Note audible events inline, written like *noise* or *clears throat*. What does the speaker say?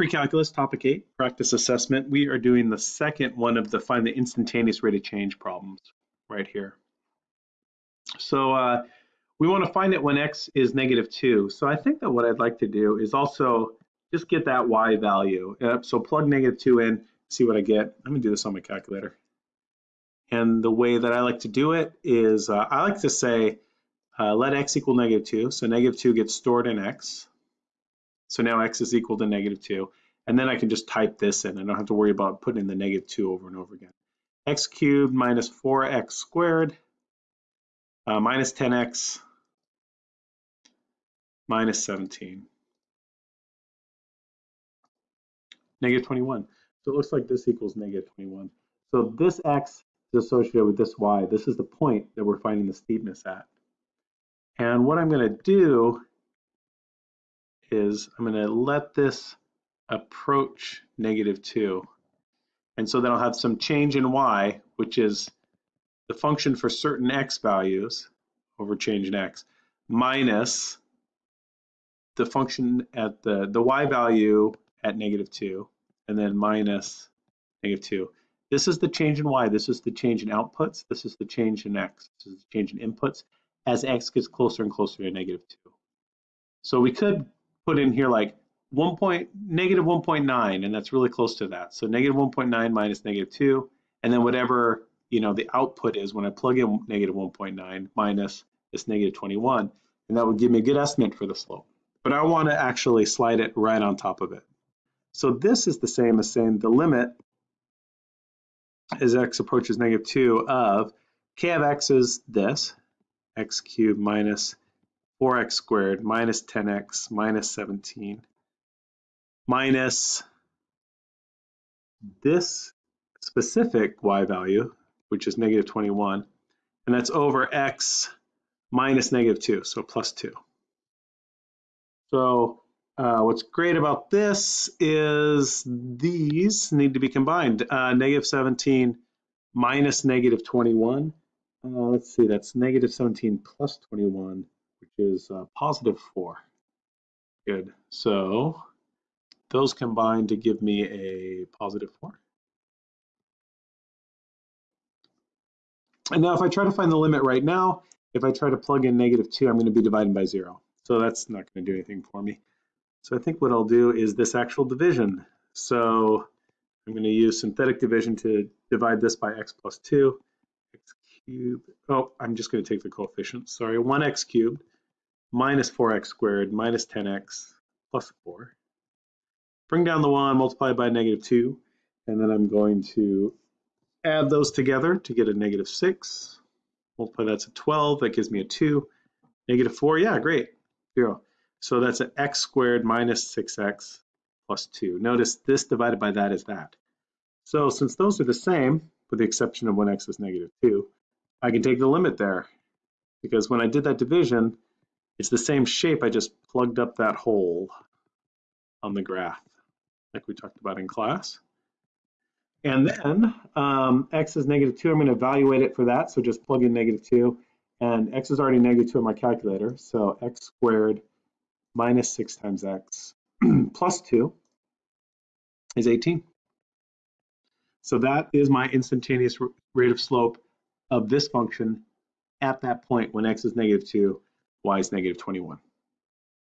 Pre-calculus, topic eight, practice assessment. We are doing the second one of the find the instantaneous rate of change problems right here. So uh, we want to find it when x is negative two. So I think that what I'd like to do is also just get that y value. Uh, so plug negative two in, see what I get. I'm gonna do this on my calculator. And the way that I like to do it is uh, I like to say uh, let x equal negative two. So negative two gets stored in x. So now x is equal to negative 2. And then I can just type this in. I don't have to worry about putting in the negative 2 over and over again. x cubed minus 4x squared uh, minus 10x minus 17. Negative 21. So it looks like this equals negative 21. So this x is associated with this y. This is the point that we're finding the steepness at. And what I'm going to do is I'm going to let this approach negative 2. And so then I'll have some change in y, which is the function for certain x values over change in x, minus the function at the, the y value at negative 2, and then minus negative 2. This is the change in y, this is the change in outputs, this is the change in x, this is the change in inputs as x gets closer and closer to negative 2. So we could put in here like 1 point, negative 1.9, and that's really close to that. So negative 1.9 minus negative 2, and then whatever you know the output is when I plug in negative 1.9 minus this negative 21, and that would give me a good estimate for the slope. But I want to actually slide it right on top of it. So this is the same as saying the limit as x approaches negative 2 of k of x is this, x cubed minus 4x squared minus 10x minus 17 minus this specific y value, which is negative 21, and that's over x minus negative 2, so plus 2. So uh, what's great about this is these need to be combined. Uh, negative 17 minus negative 21. Uh, let's see, that's negative 17 plus 21 which is uh, positive 4. Good. So those combine to give me a positive 4. And now if I try to find the limit right now, if I try to plug in negative 2, I'm going to be dividing by 0. So that's not going to do anything for me. So I think what I'll do is this actual division. So I'm going to use synthetic division to divide this by x plus 2. x cubed, oh, I'm just going to take the coefficients. Sorry, 1x cubed minus 4x squared minus 10x plus 4. Bring down the 1, multiply by negative 2, and then I'm going to add those together to get a negative 6. Multiply that to 12, that gives me a 2. Negative 4, yeah, great, 0. So that's an x squared minus 6x plus 2. Notice this divided by that is that. So since those are the same, with the exception of when x is negative 2, I can take the limit there. Because when I did that division, it's the same shape, I just plugged up that hole on the graph, like we talked about in class. And then um, x is negative 2, I'm going to evaluate it for that, so just plug in negative 2. And x is already negative 2 in my calculator, so x squared minus 6 times x *clears throat* plus 2 is 18. So that is my instantaneous rate of slope of this function at that point when x is negative 2 y is negative 21.